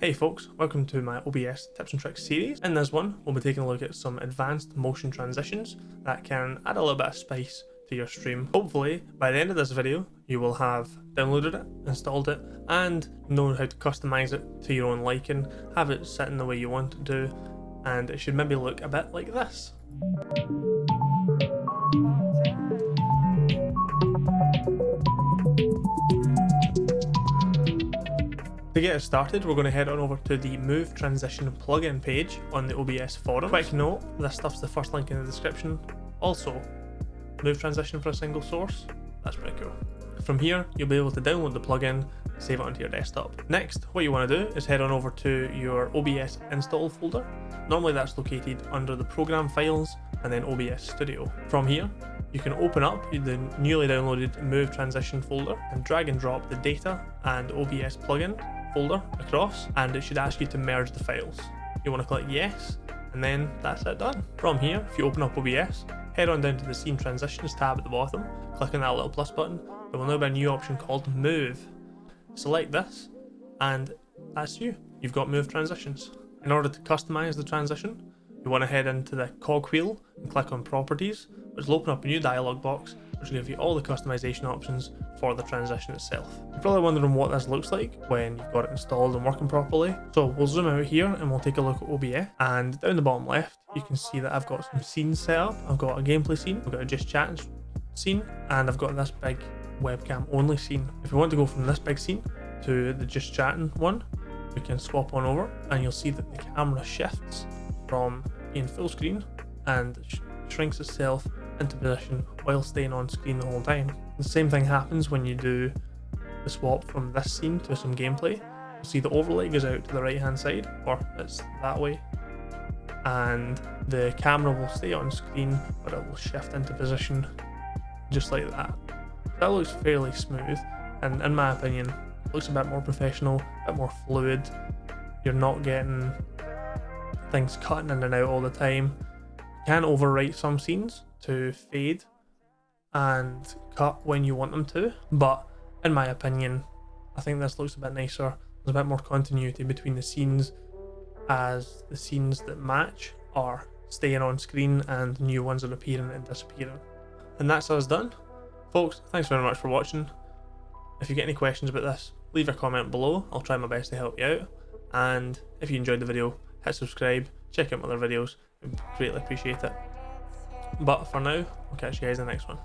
Hey folks, welcome to my OBS tips and tricks series. In this one, we'll be taking a look at some advanced motion transitions that can add a little bit of spice to your stream. Hopefully, by the end of this video, you will have downloaded it, installed it, and know how to customize it to your own liking, have it set in the way you want it to, and it should maybe look a bit like this. To get us started, we're going to head on over to the Move Transition plugin page on the OBS forum. Quick note, this stuff's the first link in the description. Also, Move Transition for a single source, that's pretty cool. From here, you'll be able to download the plugin, save it onto your desktop. Next, what you want to do is head on over to your OBS install folder. Normally that's located under the program files and then OBS Studio. From here, you can open up the newly downloaded Move Transition folder and drag and drop the data and OBS plugin folder across and it should ask you to merge the files. You want to click yes and then that's it done. From here, if you open up OBS, head on down to the Scene Transitions tab at the bottom, click on that little plus button, there will now be a new option called Move. Select this and that's you. You've got Move Transitions. In order to customize the transition, you want to head into the cog wheel and click on Properties, which will open up a new dialog box which will give you all the customization options for the transition itself. You're probably wondering what this looks like when you've got it installed and working properly. So we'll zoom out here and we'll take a look at OBS and down the bottom left you can see that I've got some scenes set up. I've got a gameplay scene, I've got a just chatting scene and I've got this big webcam only scene. If you want to go from this big scene to the just chatting one, we can swap on over and you'll see that the camera shifts from being full screen and sh shrinks itself into position while staying on screen the whole time. The same thing happens when you do the swap from this scene to some gameplay. You'll see the overlay goes out to the right hand side, or it's that way, and the camera will stay on screen, but it will shift into position just like that. That looks fairly smooth, and in my opinion, looks a bit more professional, a bit more fluid. You're not getting things cutting in and out all the time. You can overwrite some scenes, to fade and cut when you want them to, but in my opinion, I think this looks a bit nicer. There's a bit more continuity between the scenes as the scenes that match are staying on screen and new ones are appearing and disappearing. And that's us done. Folks, thanks very much for watching. If you get any questions about this, leave a comment below. I'll try my best to help you out. And if you enjoyed the video, hit subscribe, check out my other videos. I'd greatly appreciate it. But for now, I'll catch you guys in the next one.